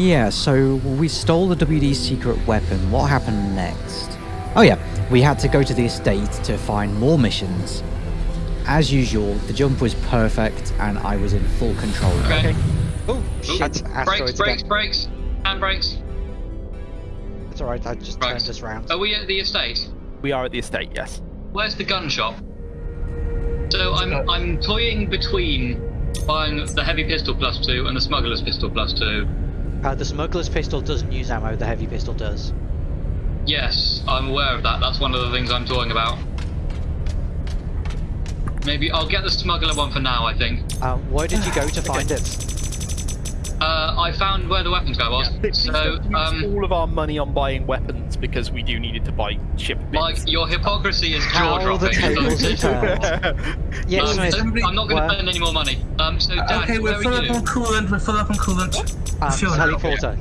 Yeah, so we stole the WD's secret weapon. What happened next? Oh yeah, we had to go to the estate to find more missions. As usual, the jump was perfect and I was in full control. Okay. Oh, shit. Brakes, Asteroids brakes, brakes. Hand brakes. It's alright, I just Right. turned us round. Are we at the estate? We are at the estate, yes. Where's the gun shop? So I'm I'm toying between buying the heavy pistol plus two and the smuggler's pistol plus two. Uh, the smuggler's pistol doesn't use ammo, the heavy pistol does. Yes, I'm aware of that. That's one of the things I'm talking about. Maybe I'll get the smuggler one for now. I think. Uh, where did you go to find it? Uh, I found where the weapons guy was. Please So, don't use um, all of our money on buying weapons because we do need it to buy ship bits. Mike, your hypocrisy is jaw How dropping. tables. Yes, Um, Smith. so I'm not going to spend any more money. Um, so Dan, okay, we're are full up on coolant. We're full up on coolant. Um, Fiona. teleporter.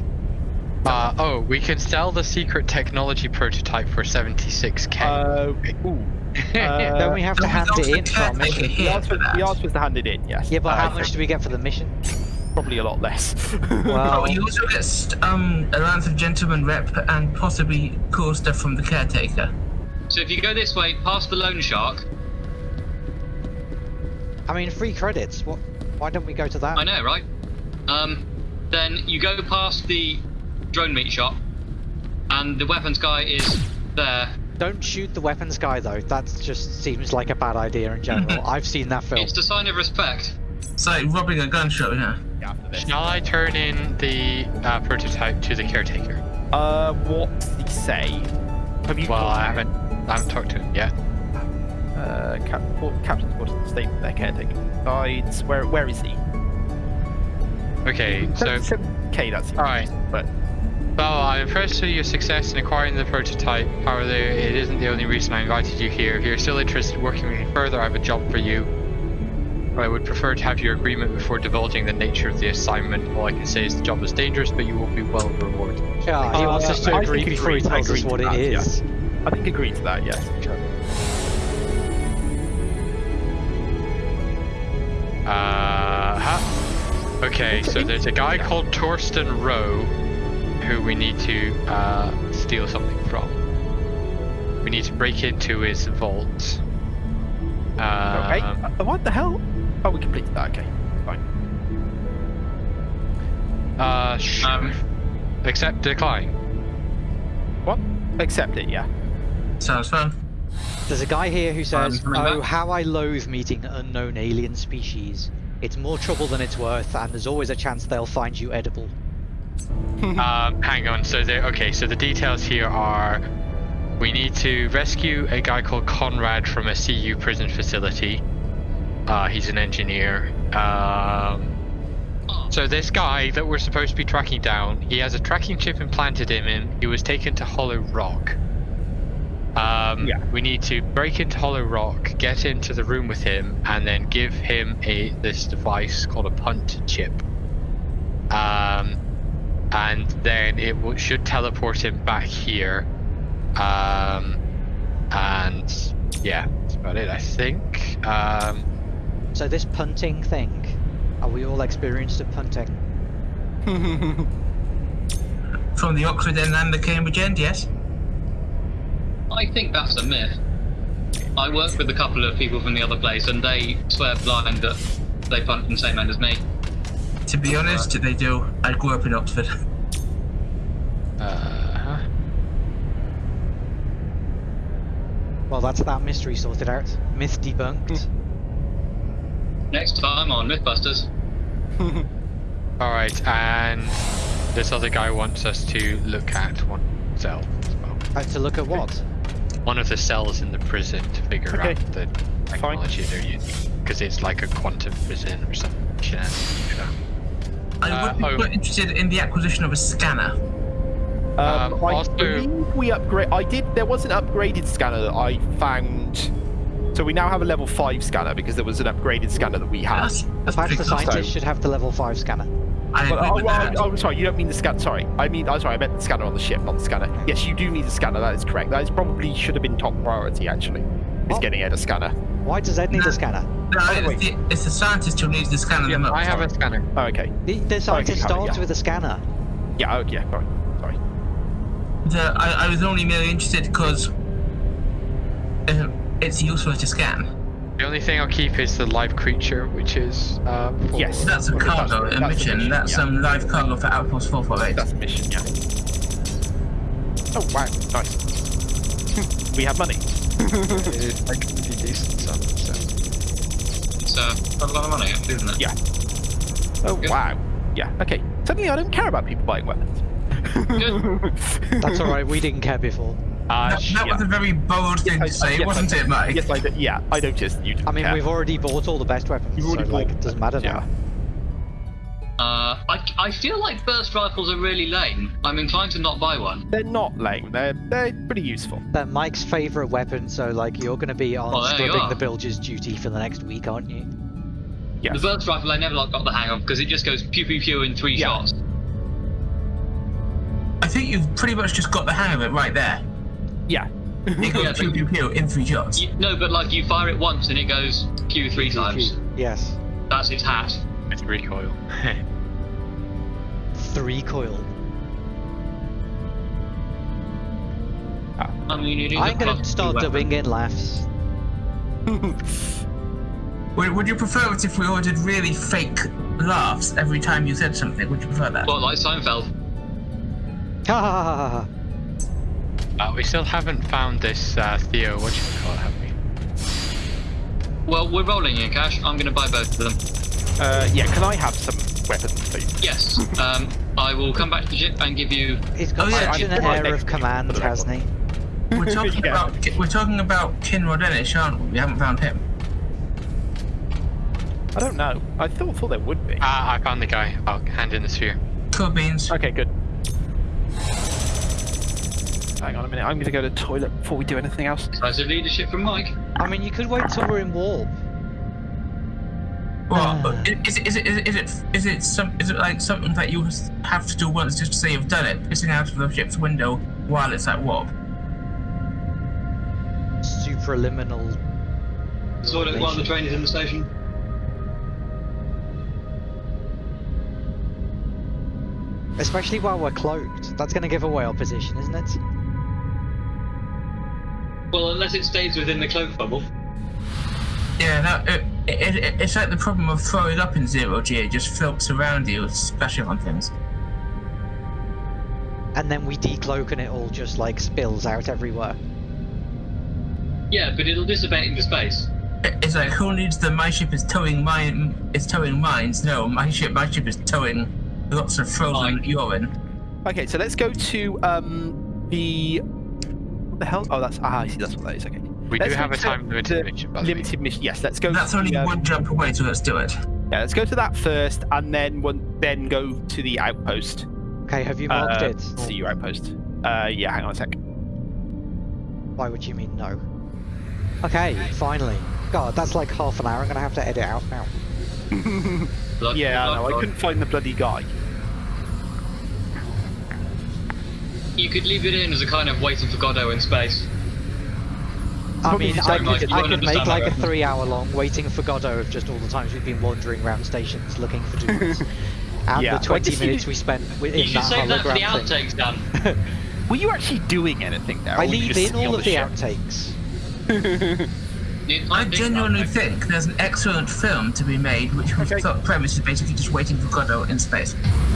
Uh, oh, we can sell the secret technology prototype for 76k. Uh, ooh. Uh, Don't we have to hand it in the for our caretaker mission? the here answer, for that? the was to hand it in, yes. Yeah, but Uh, how much do we get for the mission? Probably a lot less. Well, Oh, you also get st- um, a Lance of Gentleman rep and possibly cool stuff from the caretaker. So if you go this way, past the loan shark. I mean, free credits. What? Why don't we go to that? I know, right? Um, then you go past the drone meat shop, and the weapons guy is there. Don't shoot the weapons guy though. That just seems like a bad idea in general. I've seen that film. It's a sign of respect. It's like robbing a gun shop, yeah. Yeah, after this. Shall I turn in the uh, prototype to the caretaker? Uh, what did he say? Have you Well, talked I to him? haven't, I haven't talked to him yet. Uh, Cap- what- Captain's quarters of the state their caretaker. Guides. Where where is he? Okay, so okay, that's Alright. But Well, I'm impressed with your success in acquiring the prototype. However, it isn't the only reason I invited you here. If you're still interested in working with me further, I have a job for you. I would prefer to have your agreement before divulging the nature of the assignment. All I can say is the job is dangerous, but you will be well rewarded. Yeah, he Uh, wants us to I agree think before he agree- I tells us what to it that, yeah. is. I think agree to that. Yes. Uh huh. Okay, so there's a guy called Torsten Rowe who we need to uh, steal something from. We need to break into his vault. Okay. Um, Uh, what the hell? Oh, we completed that. Okay. Fine. Uh, sure. Um, Accept decline. What? Accept it. Yeah. Sounds fun. There's a guy here who says, coming "Oh, back. how I loathe meeting unknown alien species. It's more trouble than it's worth, and there's always a chance they'll find you edible." um, hang on. So there. Okay. So the details here are: we need to rescue a guy called Conrad from a CU prison facility. Uh, he's an engineer. Um, so this guy that we're supposed to be tracking down, he has a tracking chip implanted in him. He was taken to Hollow Rock. Um, Yeah. We need to break into Hollow Rock, get into the room with him, and then give him a this device called a punt chip. Um, and then it w- should teleport him back here. Um, and yeah, that's about it, I think. Um, So this punting thing, are we all experienced at punting? From the Oxford end and the Cambridge end, yes. I think that's a myth. I work with a couple of people from the other place, and they swear blind that they punt from the same end as me. To be honest, they do. I grew up in Oxford. uh, Well, that's that mystery sorted out. Myth debunked. Next time on MythBusters. all right, and this other guy wants us to look at one cell as well. Uh, to look at what? One of the cells in the prison to figure Okay. out the technology they're using, because it's like a quantum prison or something. shenanigans. I Uh, would be oh. quite interested in the acquisition of a scanner. Um, Um, I also- believe we upgrade. I did. There was an upgraded scanner that I found. So we now have a level five scanner because there was an upgraded scanner that we had. That's, that's Perhaps the cool. scientist should have the level 5 scanner. I But, agree oh, with well, that. Oh, oh, sorry, you don't mean the scanner. Sorry, I mean, I'm sorry, I meant the scanner on the ship, not the scanner. Yes, you do need a scanner. That is correct. That is probably should have been top priority actually. Is What? getting Ed a scanner. Why does Ed need a scanner? No, Oh, it's, wait. the, it's the scientist who needs the scanner them up. I have a scanner. Oh, okay. The, the oh, scientist have it, starts yeah. with a scanner. Yeah, oh, yeah, sorry. Sorry. The, I, I was only merely interested because uh, it's useful to scan. The only thing I'll keep is the live creature, which is uh, Yes. That's a Okay, that's- cargo, a that's a mission. mission, That's yeah. some live cargo for Outpost 448. That's a mission, yeah. Oh, wow, nice. we have money. it is like pretty decent sum. So. It's uh, quite a lot of money, isn't it? Yeah. Oh, Good. wow. Yeah, okay. Suddenly I don't care about people buying weapons. That's alright, we didn't care before. Uh, That, that yeah. was a very bold thing I- to say, yes, wasn't I- it, Mike? Yes, I did. Yeah, I noticed. You just I mean, yeah. we've already bought all the best weapons, You've so already like, it doesn't matter yeah. now. Uh, I, I feel like burst rifles are really lame. I'm inclined to not buy one. They're not lame. They're they're pretty useful. They're Mike's favourite weapon, so like, you're gonna be on Well, scrubbing the bilges duty for the next week, aren't you? Yes. The burst rifle I never like, got the hang of because it just goes pew pew pew in three Yeah. shots. I think you've pretty much just got the hang of it right there. Yeah. It goes Yeah, pew but- pew pew in three shots. You, no, but like you fire it once and it goes pew three times. Yes. That's its hat. It's recoil. Three coil. I mean, it is I'm gonna start weapon. dubbing in laughs. Would, would you prefer it if we ordered really fake laughs every time you said something? Would you prefer that? Well, like Seinfeld. Ha ha ha ha ha. uh, we still haven't found this uh, Theo. What you call it? Have we? Well, we're rolling in cash. I'm gonna buy both of them. Uh, yeah. Can I have some weapons, please? Yes. Um, I will come back to the ship and give you. He's got Oh, yeah, such I- an I- air of command, for the hasn't he? We're talking Yeah. about we're talking about Kinrod Ennish, aren't we? We haven't found him. I don't know. I thought thought there would be. Ah, I found the guy. I'll hand in the sphere. Cool beans. Okay, good. Hang on a minute. I'm going to go to the toilet before we do anything else. Decisive leadership from Mike. I mean, you could wait till we're in warp. Well, Ah. is, it, is, it, is it is it is it some is it like something that you have to do once just to say you've done it, pissing out of the ship's window while it's at warp? Supraliminal. Sort of while the train is in the station. Especially while we're cloaked. That's gonna give away our position, isn't it? Well, unless it stays within the cloak bubble. Yeah, no, it, it, it, it's like the problem of throwing up in zero G. It just floats around you, especially on things. And then we decloak and it all just like spills out everywhere. Yeah, but it'll dissipate into space. It's like who needs the my ship is towing mine is towing mines? No, my ship my ship is towing lots of frozen Mine. urine. Okay, so let's go to um the what the hell? Oh, that's ah, I see. That's what that is. Okay. We Let's do have a time limited mission, by the way. Limited mission. Yes, let's go. That's to only the, um, one jump away, so let's do it. Yeah, let's go to that first, and then one, then go to the outpost. Okay, have you marked uh, it? See your outpost. Uh, yeah. Hang on a sec. Why would you mean no? Okay, finally. God, that's like half an hour. I'm gonna have to edit out now. Blood- Yeah, I know. I couldn't find the bloody guy. You could leave it in as a kind of waiting for Godot in space. I mean, just I don't like- could, I could make like a three-hour-long waiting for Godot of just all the times we've been wandering around stations looking for dudes, and Yeah, the 20 minutes we spent wi- You in should that save that for the hologram thing. outtakes, Dan. Were you actually doing anything there? I leave in all of the ship? outtakes. I genuinely think there's an excellent film to be made, which we Okay. thought premise is basically just waiting for Godot in space.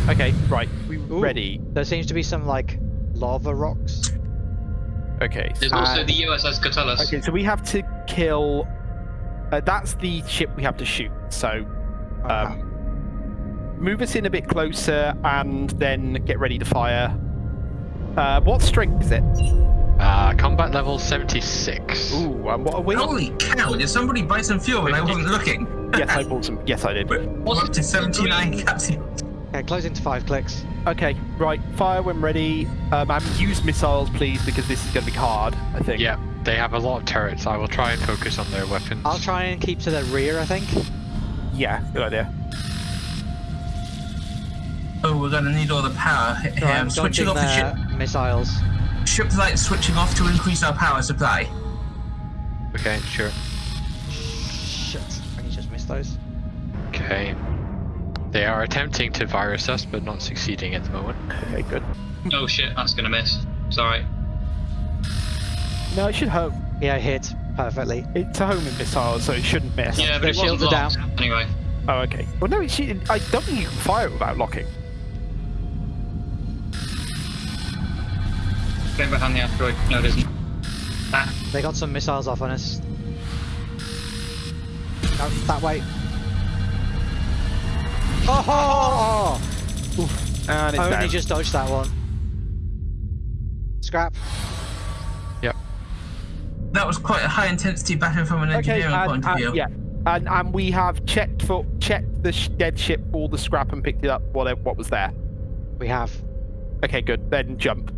Okay, right. We Ooh, ready? There seems to be some like lava rocks. Okay. There's so- also the USS Catullus. Okay, so we have to kill. Uh, that's the ship we have to shoot. So, um, move us in a bit closer, and then get ready to fire. Uh, what strength is it? Uh, combat level 76. Ooh, and what are we? Holy cow! Did somebody buy some fuel when I wasn't looking? yes, I bought some. Yes, I did. We're What's up to 79 capsules. Okay, closing to five clicks. Okay, right. Fire when ready. Um, and use missiles, please, because this is going to be hard. I think. Yeah, they have a lot of turrets. I will try and focus on their weapons. I'll try and keep to their rear. I think. Yeah. Good idea. Oh, we're gonna need all the power here. So I'm I'm switching off the ship. missiles. Ship light switching off to increase our power supply. Okay, sure. Shit! I just missed those. Okay. They are attempting to virus us, but not succeeding at the moment. Okay, good. Oh shit, that's gonna miss. Sorry. No, it should home. Yeah, hit perfectly. It's a homing missile, so it shouldn't miss. Yeah, but Their it shields are down. Anyway. Oh, okay. Well, no, it should, I don't think you can fire it without locking. Going behind the asteroid. No, it isn't. Ah, They got some missiles off on us. No, that way. Oh! And it's Only down. just dodged that one. Scrap. Yep. That was quite a high intensity battle from an Okay, engineering and, point of and- view. yeah, and and we have checked for checked the sh- dead ship for the scrap and picked it up. Whatever, what was there? We have. Okay, good. Then jump.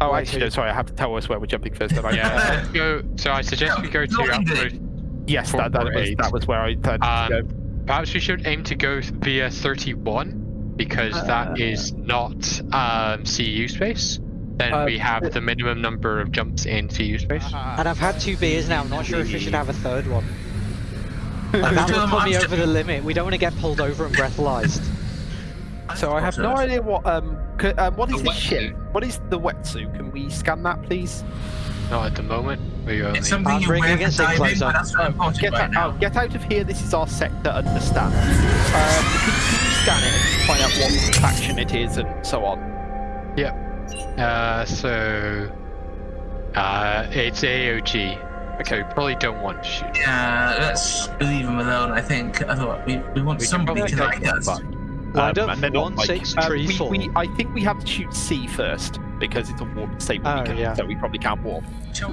Oh, Wait, actually, no, sorry. I have to tell us where we're jumping first. Don't I? Yeah, let's go. So I suggest we go to Locking yes, that, that was that was where I intended Um, to go. Perhaps we should aim to go via 31 because Uh, that is not um, CU space. Then Uh, we have the minimum number of jumps in CU space. And I've had two beers now. I'm not sure if we should have a third one. Like, that Still would put me over the limit. We don't want to get pulled over and breathalyzed. So I have no idea what um, c- um what is The this ship? What is the wetsuit? Can we scan that, please? Not at the moment. We only. It's something you bringing wear it for diving, closer. but that's not important Get right out, now. oh, get out of here. This is our sector. Understand? Um, can, can you scan it and find out what faction it is and so on? Uh, so. Uh, it's AOG. So we probably don't want to shoot. Yeah, let's leave him alone. I think. Otherwise, we, we want We somebody to like us. Lined Um, up, and they're not one, like- six, tree, we, we, I think we have to shoot C first because it's a warp stable Oh, beacon, yeah. so we probably can't warp. Sure.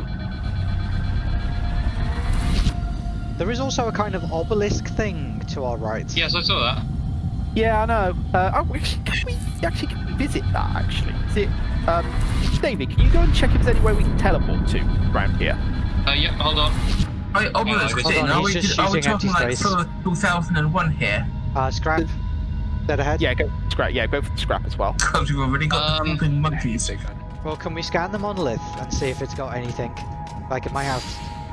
There is also a kind of obelisk thing to our right. yes, I saw that. Yeah, I know. Uh, oh, actually, can we actually can we visit that? Actually, is it? Um, David, can you go and check if there's any way we can teleport to around here? Uh, yep, hold on. Wait, obelisk Hold on, Are he's we, just are we shooting talking like empty space. 2001 here? Uh, scrap. Dead ahead. Yeah, go scrap. Yeah, go for the scrap as well. Because we've already got the Um, flipping monkeys. Well, can we scan the monolith and see if it's got anything? Like it might have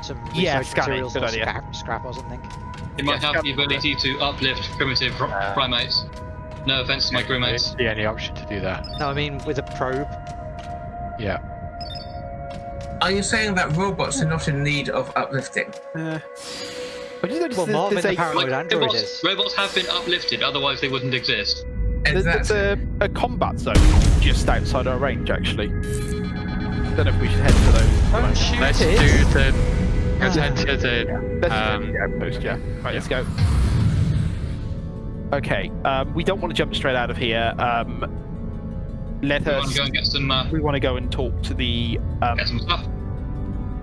some research Yeah, scan it, materials good or idea. scrap, scrap or something. It might Yes, have the ability to uplift primitive Uh, primates. No offense to my There crewmates. isn't any option to do that. No, I mean with a probe. Yeah. Are you saying that robots are not in need of uplifting? Uh, I just noticed Well, there's, Marvin there's the a, paranoid android robots, is. robots have been uplifted, otherwise they wouldn't exist. there's, there's a, a combat zone just outside our range, actually. I Don't know if we should head to those. Don't shoot Let's it. do the. Let's head to the. Let's Um, the outpost, yeah. Right, let's go. Okay, um, we don't want to jump straight out of here. Um, let We want us. to go and get some, uh, We want to go and talk to the um, get some stuff.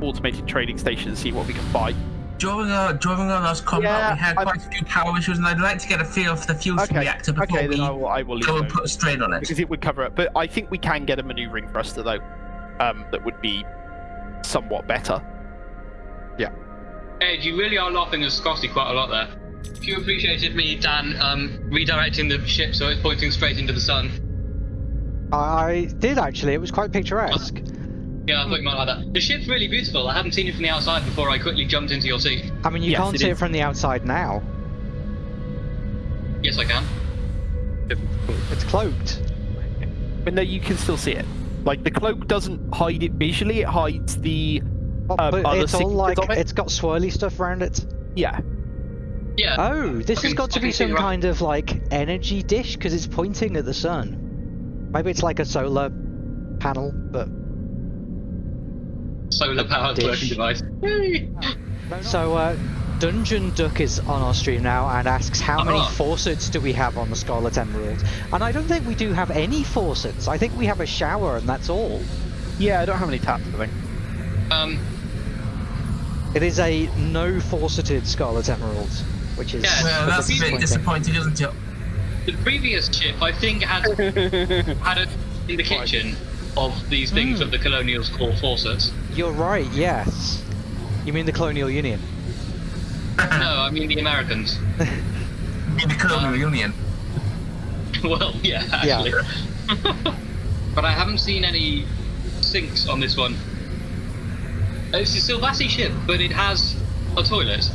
automated trading station and see what we can buy. During our during our last combat, Yeah, we had I- quite a few power issues, and I'd like to get a feel for the fusion Okay, reactor before okay, we then I will, I will go and put a strain on it. because it would cover it. But I think we can get a maneuvering thruster though, um, that would be somewhat better. Yeah. Ed, you really are laughing at Scotty quite a lot there. If you appreciated me, Dan, um, redirecting the ship so it's pointing straight into the sun. I, I did actually. It was quite picturesque. Yeah, I thought you might like that. The ship's really beautiful. I haven't seen it from the outside before I quickly jumped into your seat. I mean, you Yes, can't it see it from the outside now. Yes, I can. It's cloaked. But no, you can still see it. Like the cloak doesn't hide it visually; it hides the Oh, Um, but other it's all like of it? it's got swirly stuff around it. yeah. Yeah. Oh, this I has got to be some kind of like energy dish because it's pointing at the sun. Maybe it's like a solar panel, but Solar powered dish. working device. Yay! so uh, Dungeon Duck is on our stream now and asks how many Ah. faucets do we have on the Scarlet Emerald? And I don't think we do have any faucets. I think we have a shower and that's all. Yeah, I don't have any taps. I think. Um, It is a no fauceted Scarlet Emerald, which is Yeah, Well, that's a bit disappointing. disappointing, isn't it? the previous ship, I think, had had a in the kitchen of these things Mm. that the colonials call faucets. You're right. Yes. You mean the Colonial Union? no, I mean the Americans. In the colonial union. well, yeah, Yeah. actually. but I haven't seen any sinks on this one. It's a Silvassi ship, but it has a toilet.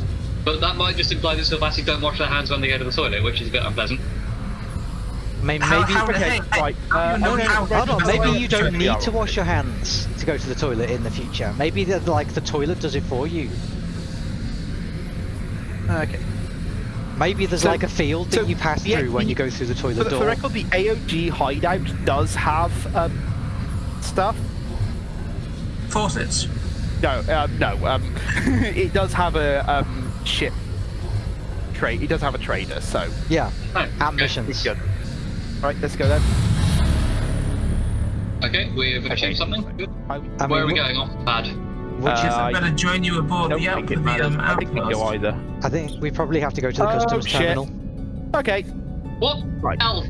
But that might just imply that Silvassi don't wash their hands when they go to the toilet, which is a bit unpleasant. May- How- maybe, how- Okay, hey, hey, right. Uh, you know okay, how- hold on, maybe you don't need to wash your hands to go to the toilet in the future. Maybe the, like the toilet does it for you. Okay. Maybe there's So- like a field that so you pass the- through when you go through the toilet the, for the door. record, the AOG hideout does have um, stuff. Faucets. No, um, no. Um, it does have a um, ship trade. It does have a trader, so Yeah, Oh, and okay. missions. good. Right, let's go then. Okay, we've Okay. achieved something. Good. I, I Where are we going off the pad? Which Uh, is, I I better join you aboard don't the, out, think the it matters. um, I think we can go either. I think we probably have to go to the Oh, customs shit. terminal. Okay, What? Right. Hell,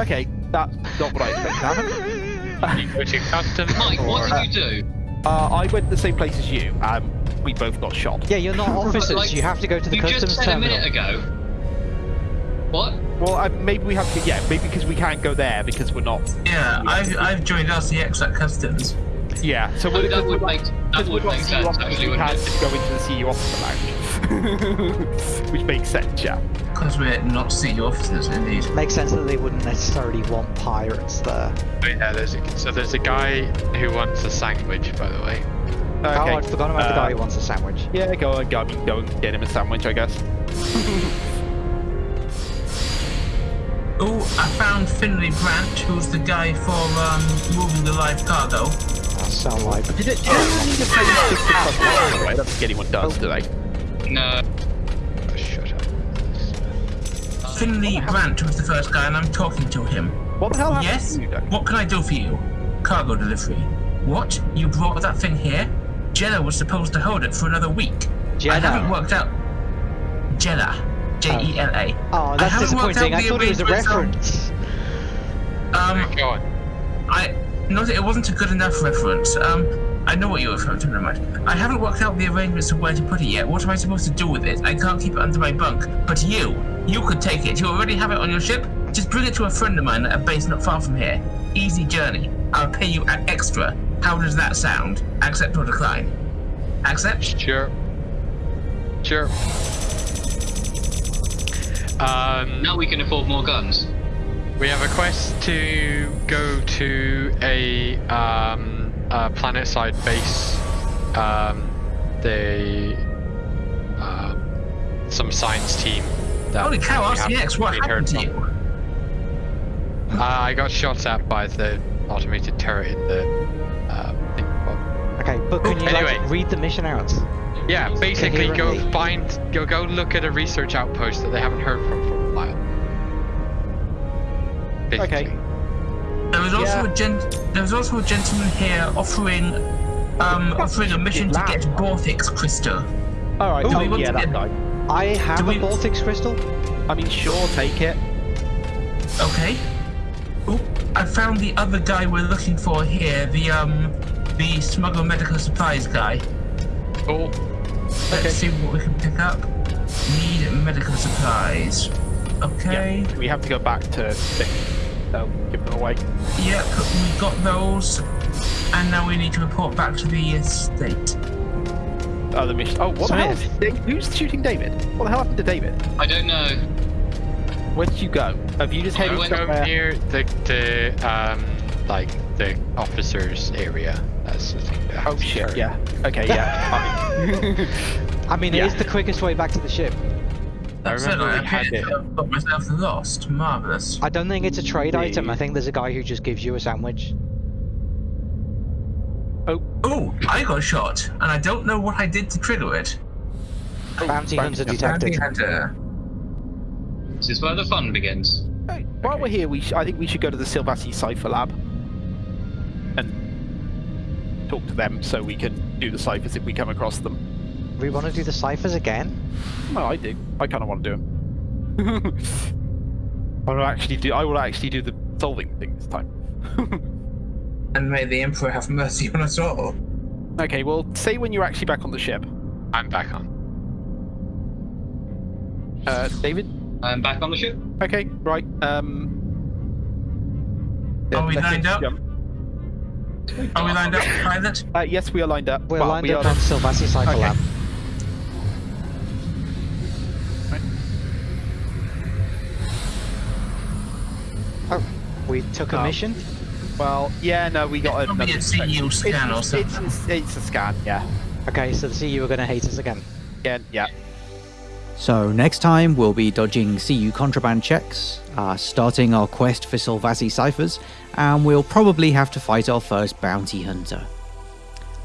okay. That's not what I expected to happen. You go to custom. Mike, what Or- did you do? Uh, I went to the same place as you. Um, we both got shot. Yeah, you're not officers. Like, you have to go to the customs terminal. you just said terminal. a minute ago. What? Well, uh, maybe we have to. Yeah, maybe because we can't go there because we're not. Yeah, I've, I've joined RCX at customs. Yeah. So Oh, we're, that would we're make that Because would we're make not sense actually, we wouldn't had to go into the CU officer lounge. Which makes sense, yeah. Because we're not CU officers, indeed. Makes sense that they wouldn't necessarily want pirates there. But yeah, there's a, so there's a guy who wants a sandwich, by the way. Oh, Okay. I'd forgotten about the Uh, guy who wants a sandwich. Yeah, go on, go, go and get him a sandwich, I guess. Oh, I found Finley Brandt, who's the guy for um, moving the live cargo. That sound like Did it? Did anyone need to play this 50 plus one, by the way? I don't think anyone does, do they? No. Oh, shut up. Finley Brandt was the first guy, and I'm talking to him. What the hell happened Yes? to you, Doug? What can I do for you? Cargo delivery. What? You brought that thing here? Jella was supposed to hold it for another week. I Jenna. haven't worked out. Jella. J E L A. Oh, I that's haven't worked disappointing. I thought it was a reference. Um, Go on. I no, it wasn't a good enough reference. Um, I know what you're referring to. Never mind. I haven't worked out the arrangements of where to put it yet. What am I supposed to do with it? I can't keep it under my bunk. But you, you could take it. You already have it on your ship. Just bring it to a friend of mine at a base not far from here. Easy journey. I'll pay you a- extra. How does that sound? Accept or decline? Accept. Sure. Sure. Um, Now we can afford more guns. we have a quest to go to a, um, a planet-side base. Um, they, um, some science team. That Holy cow, RCX! What really heard happened to you? Uh, I got shot at by the automated turret in the uh, thing. Okay, but can you Anyway. like, read the mission out? Yeah, basically go Coherently. find, go go look at a research outpost that they haven't heard from for a while. Basically. Okay. There was also Yeah. a gent. There was also a gentleman here offering, um, offering a mission to get Borthix crystal. Alright, Ooh, oh, yeah, to that guy. I have Do a we- Baltic crystal. I mean, sure, take it. Okay. Oh, I found the other guy we're looking for here. The um, the smuggler medical supplies guy. Cool. Let's Okay. see what we can pick up. Need medical supplies. Okay. Yeah, we have to go back to Nick. Oh, give them away. Yep, we got those. And now we need to report back to the estate. Oh, the mission. Oh, what the hell? Smith. is Dave- Who's shooting David? What the hell happened to David? I don't know. Where did you go? Have you just headed I headed went Go somewhere? near the the um like the officers area. That's the thing. that Oh shit! turret. Yeah. Okay. Yeah. I- I mean, Yeah. it is the quickest way back to the ship. That's remember it. we I had it. to have got myself lost. Marvelous. I don't think it's a trade item. I think there's a guy who just gives you a sandwich. Oh, Oh, I got shot, and I don't know what I did to trigger it. Oh, bounty hunter Bounty detected. hunter. This is where the fun begins. Hey, while we're here, we sh- I think we should go to the Silvassi Cipher Lab and talk to them so we can do the ciphers if we come across them. We want to do the ciphers again. Well, I do. I kind of want to do them. I will actually do. I will actually do the solving thing this time. And may the Emperor have mercy on us all. okay. Well, say when you're actually back on the ship, I'm back on. uh, David. I'm back on the ship. Okay. Right. Um. Are we let's lined up? jump. Are we lined up, pilot? Uh, yes, we are lined up. We're Well, lined we up are- on Silvassi Cipher Okay. Lab. We took a Um, mission. Well, yeah, no, we got Probably another. a CU scan or it's, something. It's, it's a scan, yeah. Okay, so the CU are going to hate us again. Yeah, yeah. So next time we'll be dodging CU contraband checks, uh, starting our quest for Silvassi ciphers, and we'll probably have to fight our first bounty hunter.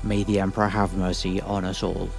May the Emperor have mercy on us all.